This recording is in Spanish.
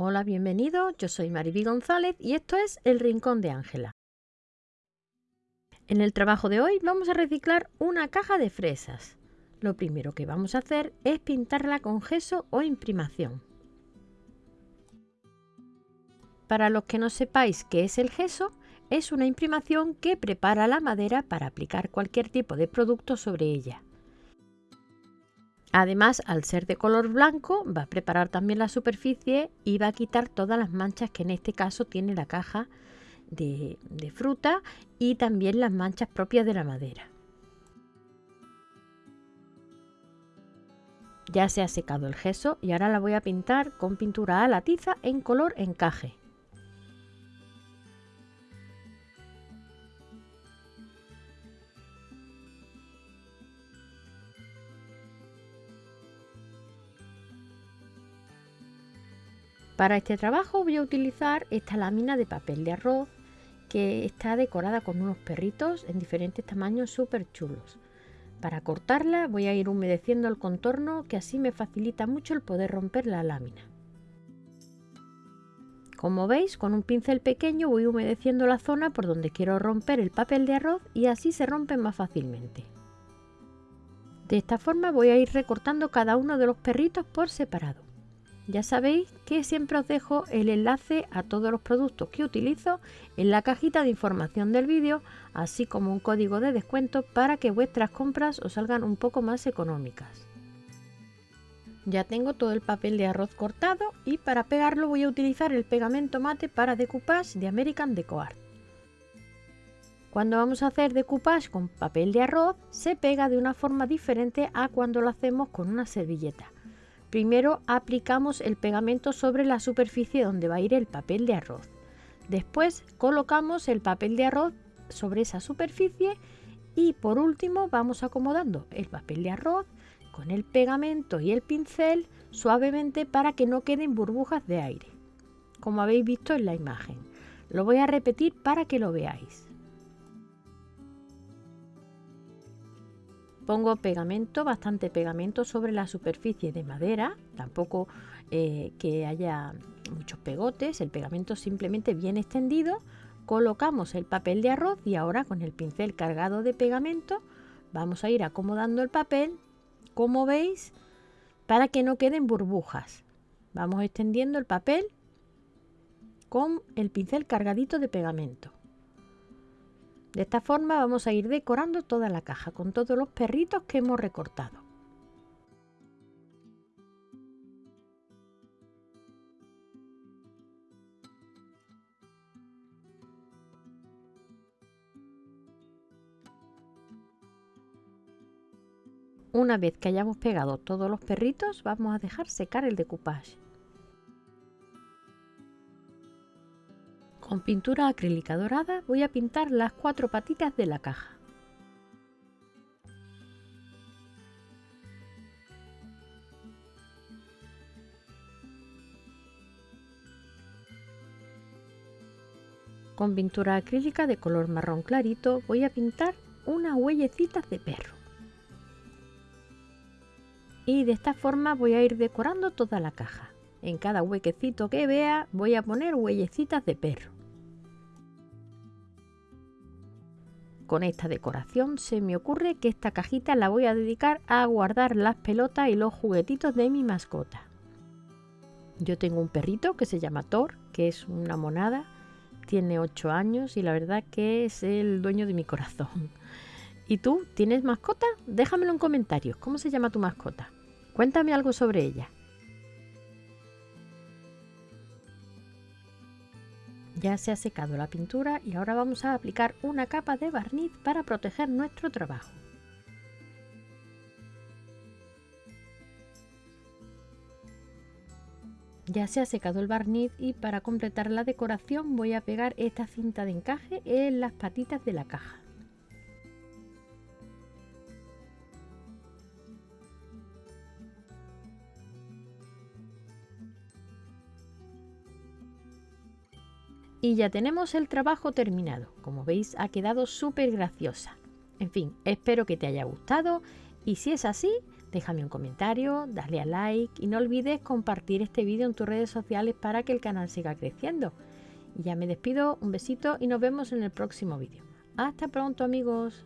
Hola, bienvenido. Yo soy Mariby González y esto es El Rincón de Ángela. En el trabajo de hoy vamos a reciclar una caja de fresas. Lo primero que vamos a hacer es pintarla con gesso o imprimación. Para los que no sepáis qué es el gesso, es una imprimación que prepara la madera para aplicar cualquier tipo de producto sobre ella. Además, al ser de color blanco, va a preparar también la superficie y va a quitar todas las manchas que en este caso tiene la caja de, fruta y también las manchas propias de la madera. Ya se ha secado el gesso y ahora la voy a pintar con pintura a la tiza en color encaje. Para este trabajo voy a utilizar esta lámina de papel de arroz que está decorada con unos perritos en diferentes tamaños súper chulos. Para cortarla voy a ir humedeciendo el contorno que así me facilita mucho el poder romper la lámina. Como veis, con un pincel pequeño voy humedeciendo la zona por donde quiero romper el papel de arroz y así se rompe más fácilmente. De esta forma voy a ir recortando cada uno de los perritos por separado. Ya sabéis que siempre os dejo el enlace a todos los productos que utilizo en la cajita de información del vídeo, así como un código de descuento para que vuestras compras os salgan un poco más económicas. Ya tengo todo el papel de arroz cortado y para pegarlo voy a utilizar el pegamento mate para decoupage de American Deco Art. Cuando vamos a hacer decoupage con papel de arroz se pega de una forma diferente a cuando lo hacemos con una servilleta. Primero aplicamos el pegamento sobre la superficie donde va a ir el papel de arroz. Después colocamos el papel de arroz sobre esa superficie y por último vamos acomodando el papel de arroz con el pegamento y el pincel suavemente para que no queden burbujas de aire, como habéis visto en la imagen. Lo voy a repetir para que lo veáis. Pongo pegamento, bastante pegamento sobre la superficie de madera, tampoco eh, que haya muchos pegotes, el pegamento simplemente bien extendido. Colocamos el papel de arroz y ahora con el pincel cargado de pegamento vamos a ir acomodando el papel, como veis, para que no queden burbujas. Vamos extendiendo el papel con el pincel cargadito de pegamento. De esta forma vamos a ir decorando toda la caja con todos los perritos que hemos recortado. Una vez que hayamos pegado todos los perritos, vamos a dejar secar el decoupage. Con pintura acrílica dorada voy a pintar las cuatro patitas de la caja. Con pintura acrílica de color marrón clarito voy a pintar unas huellecitas de perro. Y de esta forma voy a ir decorando toda la caja. En cada huequecito que vea voy a poner huellecitas de perro. Con esta decoración se me ocurre que esta cajita la voy a dedicar a guardar las pelotas y los juguetitos de mi mascota. Yo tengo un perrito que se llama Thor, que es una monada, tiene 8 años y la verdad que es el dueño de mi corazón. ¿Y tú tienes mascota? Déjamelo en comentarios. ¿Cómo se llama tu mascota? Cuéntame algo sobre ella. Ya se ha secado la pintura y ahora vamos a aplicar una capa de barniz para proteger nuestro trabajo. Ya se ha secado el barniz y para completar la decoración voy a pegar esta cinta de encaje en las patitas de la caja. Y ya tenemos el trabajo terminado. Como veis ha quedado súper graciosa. En fin, espero que te haya gustado y si es así, Déjame un comentario, dale a like y no olvides compartir este vídeo en tus redes sociales para que el canal siga creciendo. Ya me despido, un besito y nos vemos en el próximo vídeo. Hasta pronto amigos.